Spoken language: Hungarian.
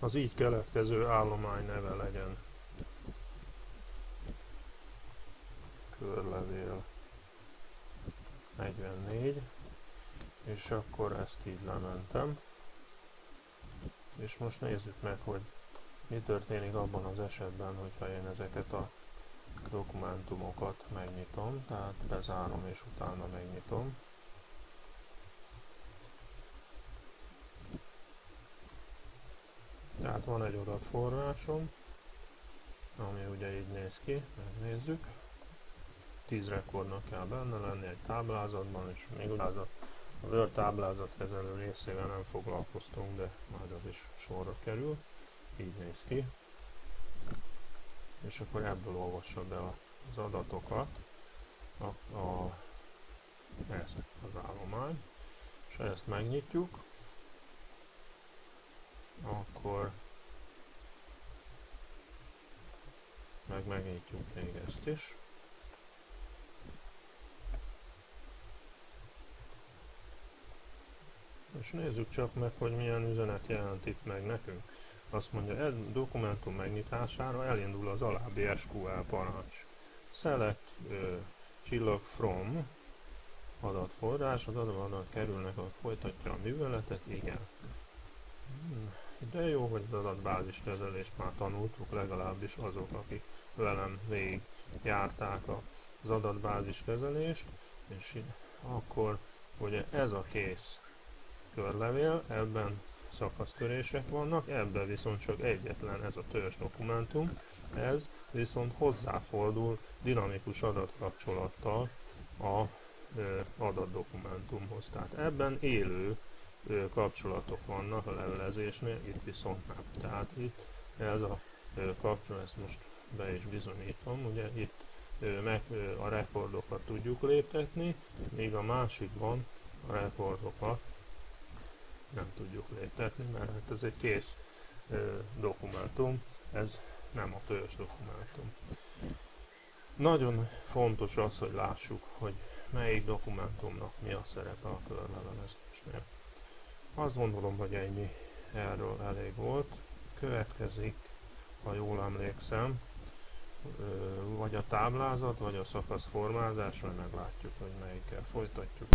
az így keletkező állomány neve legyen. Körlevél 44 és akkor ezt így lementem. És most nézzük meg, hogy mi történik abban az esetben, hogyha én ezeket a dokumentumokat megnyitom, tehát bezárom és utána megnyitom. Tehát van egy adatforrásom, ami ugye így néz ki, megnézzük. 10 rekordnak kell benne lenni egy táblázatban, és még a Word táblázatkezelő részével nem foglalkoztunk, de majd az is sorra kerül. Így néz ki. És akkor ebből olvassa be az adatokat a, a, ez az állomány. És ezt megnyitjuk, akkor meg megnyitjuk még ezt is. És nézzük csak meg, hogy milyen üzenet jelent itt meg nekünk. Azt mondja, egy dokumentum megnyitására elindul az alábbi SQL parancs. Select uh, csillag from adatforrás, az adat kerülnek, a folytatja a műveletet, igen. Hmm, de jó, hogy az adatbázis kezelést már tanultuk, legalábbis azok, akik velem végig járták az adatbázis kezelést, és akkor ugye ez a kész körlevél, ebben szakasztörések vannak, ebben viszont csak egyetlen ez a törzs dokumentum, ez viszont hozzáfordul dinamikus adatkapcsolattal a adatdokumentumhoz. Tehát ebben élő kapcsolatok vannak a levelezésnél, itt viszont nem. Tehát itt ez a kapcsolat, ezt most be is bizonyítom, ugye itt meg a rekordokat tudjuk léptetni, míg a másikban a rekordokat nem tudjuk léptetni, mert hát ez egy kész dokumentum, ez nem a törzs dokumentum. Nagyon fontos az, hogy lássuk, hogy melyik dokumentumnak mi a szerepe a körlevelezésnél. Azt gondolom, hogy ennyi erről elég volt. Következik, ha jól emlékszem, vagy a táblázat, vagy a szakaszformázás, majd meglátjuk, hogy melyikkel folytatjuk.